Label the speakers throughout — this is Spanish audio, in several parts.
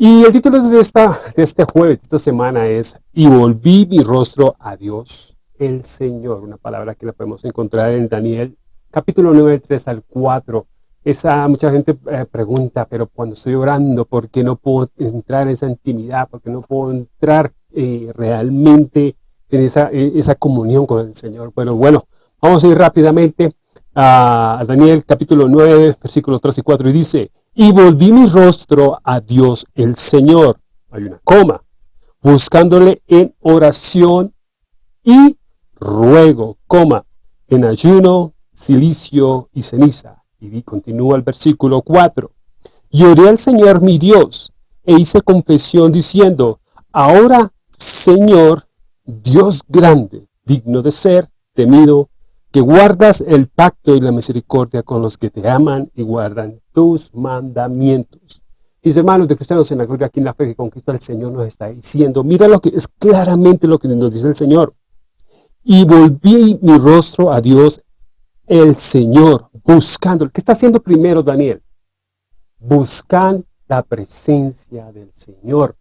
Speaker 1: Y el título de, esta, de este jueves, de esta semana es Y volví mi rostro a Dios el Señor. Una palabra que la podemos encontrar en Daniel capítulo 9, 3 al 4. Esa, mucha gente eh, pregunta, pero cuando estoy orando, ¿por qué no puedo entrar en esa intimidad? ¿Por qué no puedo entrar eh, realmente en esa, eh, esa comunión con el Señor? Bueno, bueno, vamos a ir rápidamente a Daniel capítulo 9, versículos 3 y 4, y dice, y volví mi rostro a Dios el Señor, hay una coma, buscándole en oración y ruego, coma, en ayuno, silicio y ceniza. Y continúa el versículo 4. Y oré al Señor mi Dios, e hice confesión diciendo, ahora, Señor, Dios grande, digno de ser temido, guardas el pacto y la misericordia con los que te aman y guardan tus mandamientos. Mis hermanos de cristianos en la gloria, aquí en la fe que conquista el Señor nos está diciendo, mira lo que es claramente lo que nos dice el Señor. Y volví mi rostro a Dios, el Señor, buscando. ¿Qué está haciendo primero Daniel? Buscan la presencia del Señor.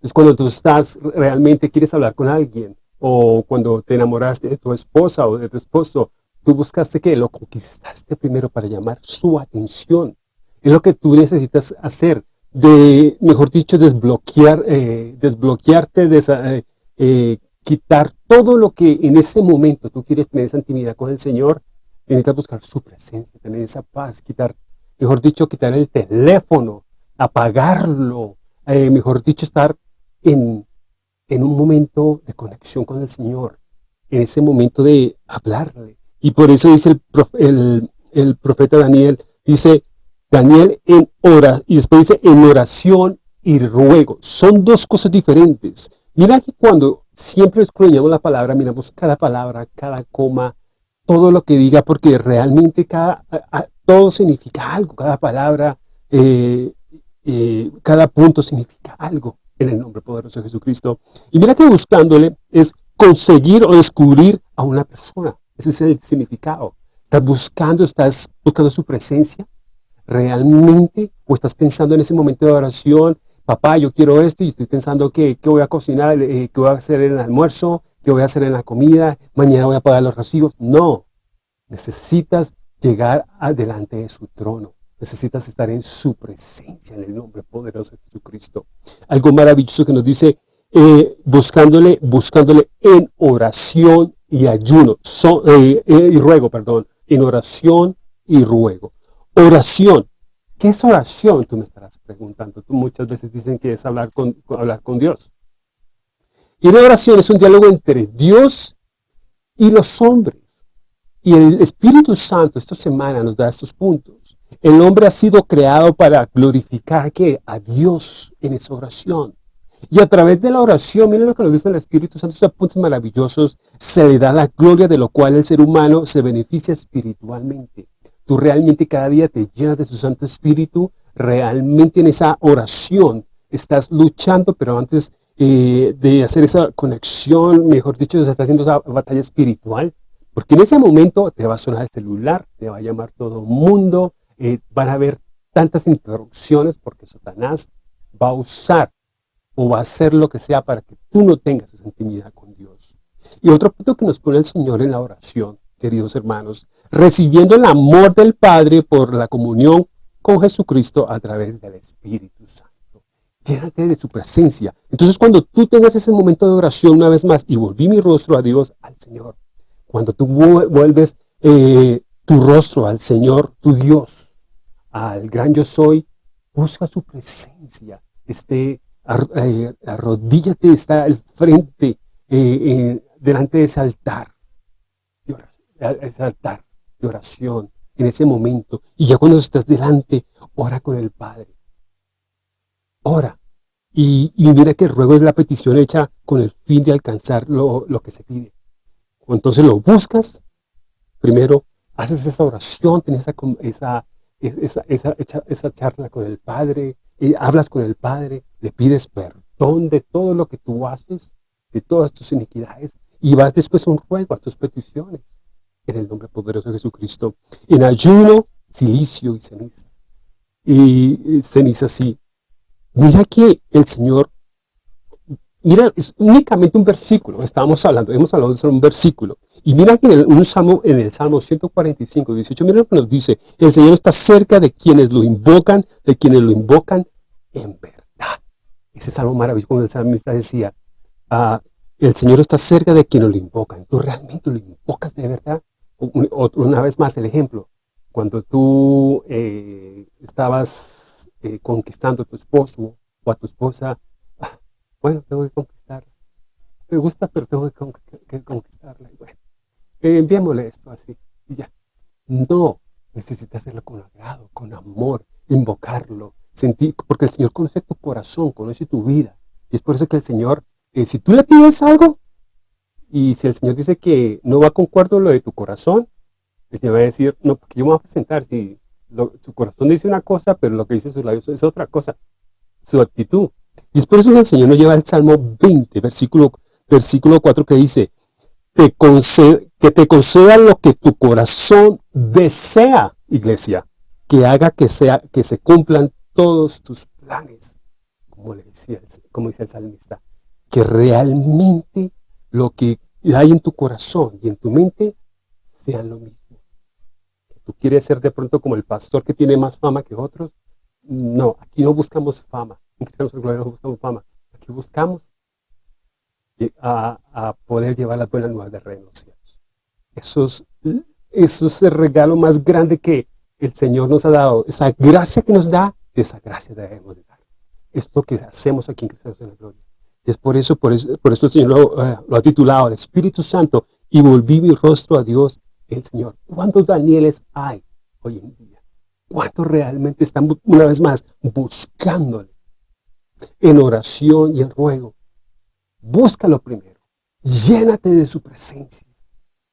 Speaker 1: Es cuando tú estás, realmente quieres hablar con alguien, o cuando te enamoraste de tu esposa o de tu esposo, tú buscaste que lo conquistaste primero para llamar su atención. Es lo que tú necesitas hacer, de, mejor dicho, desbloquear, eh, desbloquearte, de eh, eh, quitar todo lo que en ese momento tú quieres tener esa intimidad con el Señor, necesitas buscar su presencia, tener esa paz, quitar, mejor dicho, quitar el teléfono, apagarlo, mejor dicho, estar en, en un momento de conexión con el Señor, en ese momento de hablarle. Y por eso dice el, profeta Daniel, dice, Daniel en y después dice en oración y ruego. Son dos cosas diferentes. Mira que cuando siempre escudriñamos la palabra, miramos cada palabra, cada coma, todo lo que diga, porque realmente cada, todo significa algo, cada palabra, eh, eh, cada punto significa algo en el nombre poderoso de Jesucristo. Y mira que buscándole es conseguir o descubrir a una persona. Ese es el significado. Estás buscando, estás buscando su presencia realmente o estás pensando en ese momento de oración, papá, yo quiero esto y estoy pensando que, qué voy a cocinar, eh, qué voy a hacer en el almuerzo, qué voy a hacer en la comida, mañana voy a pagar los recibos. No, necesitas llegar adelante de su trono. Necesitas estar en su presencia, en el nombre poderoso de Jesucristo. Algo maravilloso que nos dice, eh, buscándole, buscándole en oración y ayuno, eh, eh, y ruego, perdón, en oración y ruego. Oración. ¿Qué es oración? Tú me estarás preguntando. Tú muchas veces dicen que es hablar con, hablar con Dios. Y la oración es un diálogo entre Dios y los hombres. Y el Espíritu Santo esta semana nos da estos puntos. El hombre ha sido creado para glorificar ¿qué? a Dios en esa oración. Y a través de la oración, miren lo que nos dice el Espíritu Santo, esos puntos maravillosos, se le da la gloria de lo cual el ser humano se beneficia espiritualmente. Tú realmente cada día te llenas de su Santo Espíritu, realmente en esa oración estás luchando, pero antes eh, de hacer esa conexión, mejor dicho, se está haciendo esa batalla espiritual, porque en ese momento te va a sonar el celular, te va a llamar todo mundo, eh, van a haber tantas interrupciones porque Satanás va a usar o va a hacer lo que sea para que tú no tengas esa intimidad con Dios. Y otro punto que nos pone el Señor en la oración, queridos hermanos, recibiendo el amor del Padre por la comunión con Jesucristo a través del Espíritu Santo. Llénate de su presencia. Entonces cuando tú tengas ese momento de oración una vez más, y volví mi rostro a Dios, al Señor, cuando tú vuelves eh, tu rostro al Señor, tu Dios, al gran yo soy, busca su presencia, esté, eh, arrodíllate, está al frente, eh, delante de ese altar, de ese altar de oración, en ese momento. Y ya cuando estás delante, ora con el Padre. Ora. Y, mira que el ruego es la petición hecha con el fin de alcanzar lo, que se pide. Entonces lo buscas, primero haces esa oración, tienes esa esa, esa, esa, charla con el Padre, y hablas con el Padre, le pides perdón de todo lo que tú haces, de todas tus iniquidades, y vas después a un ruego, a tus peticiones, en el nombre poderoso de Jesucristo, en ayuno, silicio y ceniza. Y ceniza sí. Mira que el Señor, mira, es únicamente un versículo, estábamos hablando, hemos hablado de un versículo, y mira que en el, un salmo, en el Salmo 145, 18, mira lo que nos dice, el Señor está cerca de quienes lo invocan, de quienes lo invocan en verdad. Ese salmo maravilloso, cuando el salmista decía, ah, el Señor está cerca de quienes lo invocan. ¿Tú realmente lo invocas de verdad? Una vez más el ejemplo, cuando tú eh, estabas eh, conquistando a tu esposo o a tu esposa, bueno, tengo que conquistarla. Me gusta, pero tengo que, conquistarla. bueno, eh, enviémosle esto así y ya. No, necesitas hacerlo con agrado, con amor, invocarlo, sentir, porque el Señor conoce tu corazón, conoce tu vida. Y es por eso que el Señor eh, si tú le pides algo, y si el Señor dice que no va concuerdo lo de tu corazón, el Señor va a decir, no, porque yo me voy a presentar, si su corazón dice una cosa, pero lo que dice sus labios es otra cosa, su actitud. Y es por eso que el Señor nos lleva al Salmo 20, versículo, versículo 4, que dice, te que te conceda lo que tu corazón desea, iglesia, que haga que, sea, que se cumplan todos tus planes, como, le decía, como dice el salmista que realmente lo que hay en tu corazón y en tu mente sean lo mismo. ¿Tú quieres ser de pronto como el pastor que tiene más fama que otros? No, aquí no buscamos fama. En de Gloria no buscamos fama. Aquí buscamos a, poder llevar las buenas nuevas de reino Eso es, eso es el regalo más grande que el Señor nos ha dado. Esa gracia que nos da, esa gracia debemos de dar. Es lo que hacemos aquí en Cristianos de la Gloria. Es por eso, por eso, por eso el Señor eh, lo, ha titulado el Espíritu Santo y volví mi rostro a Dios el Señor. ¿Cuántos Danieles hay hoy en día? ¿Cuántos realmente están una vez más buscándole en oración y en ruego? Búscalo primero. Llénate de su presencia.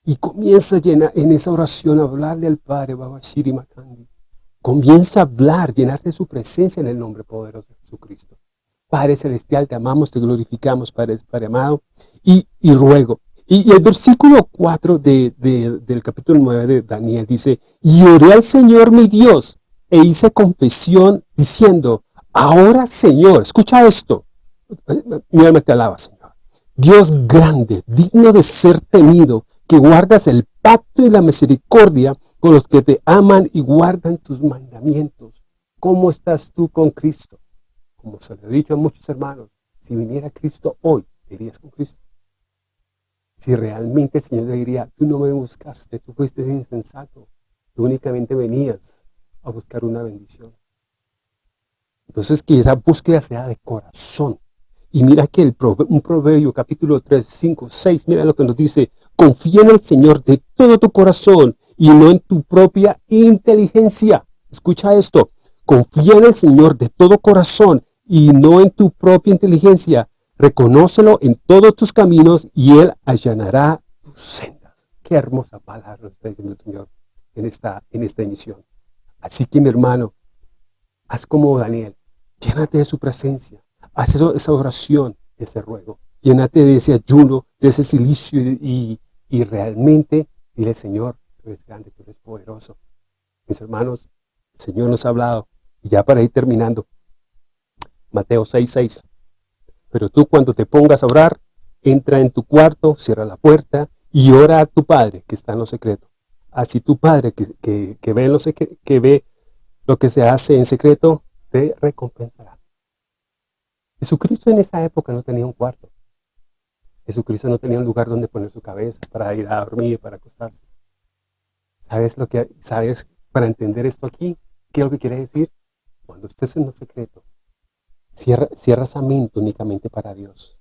Speaker 1: Y comienza llena, en esa oración a hablarle al Padre, Babashiri Makandi. Comienza a hablar, llenarte de su presencia en el nombre poderoso de Jesucristo. Padre Celestial, te amamos, te glorificamos, Padre, Padre amado, y, ruego. Y, el versículo 4 de, del capítulo 9 de Daniel dice, y oré al Señor mi Dios, e hice confesión diciendo, ahora Señor, escucha esto, mi alma te alaba, Señor. Dios grande, digno de ser temido, que guardas el pacto y la misericordia con los que te aman y guardan tus mandamientos. ¿Cómo estás tú con Cristo? como se lo he dicho a muchos hermanos, si viniera Cristo hoy, irías con Cristo. Si realmente el Señor le diría, tú no me buscaste, tú fuiste insensato, tú únicamente venías a buscar una bendición. Entonces que esa búsqueda sea de corazón. Y mira que el un proverbio capítulo 3, 5, 6, mira lo que nos dice, confía en el Señor de todo tu corazón y no en tu propia inteligencia. Escucha esto, confía en el Señor de todo corazón y no en tu propia inteligencia. Reconócelo en todos tus caminos y Él allanará tus sendas. Qué hermosa palabra está diciendo el Señor en esta, en esta emisión. Así que mi hermano, haz como Daniel, llénate de su presencia, haz esa oración, ese ruego, llénate de ese ayuno, de ese silicio y, y realmente dile, Señor, tú eres grande, tú eres poderoso. Mis hermanos, el Señor nos ha hablado, y ya para ir terminando, Mateo 6.6. Pero tú cuando te pongas a orar, entra en tu cuarto, cierra la puerta y ora a tu Padre que está en lo secreto. Así tu Padre que, ve, lo que ve lo que se hace en secreto, te recompensará. Jesucristo en esa época no tenía un cuarto. Jesucristo no tenía un lugar donde poner su cabeza para ir a dormir, para acostarse. ¿Sabes lo que sabes para entender esto aquí? ¿Qué es lo que quiere decir? Cuando estés en lo secreto, Cierra, esa mente únicamente para Dios.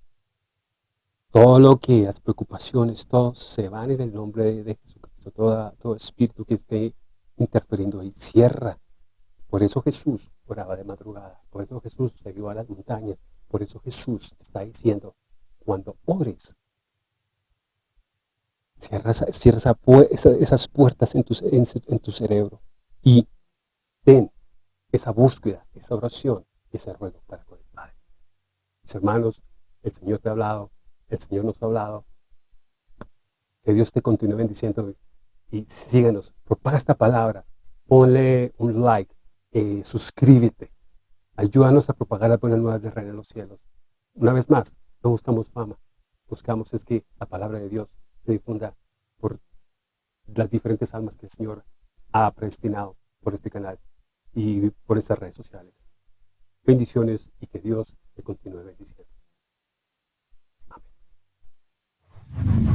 Speaker 1: Todo lo que, las preocupaciones, todos se van en el nombre de, Jesucristo. todo espíritu que esté interfiriendo ahí, cierra. Por eso Jesús oraba de madrugada. Por eso Jesús se iba a las montañas. Por eso Jesús está diciendo, cuando ores, cierra, esas puertas en tu, tu cerebro y ten esa búsqueda, esa oración ese ruego para con el Padre. Mis hermanos, el Señor te ha hablado, el Señor nos ha hablado. Que Dios te continúe bendiciendo y síguenos, propaga esta palabra, ponle un like, eh, suscríbete, ayúdanos a propagar las buenas nuevas del reino de los cielos. Una vez más, no buscamos fama, buscamos es que la palabra de Dios se difunda por las diferentes almas que el Señor ha predestinado por este canal y por estas redes sociales. Bendiciones y que Dios te continúe bendiciendo. Amén.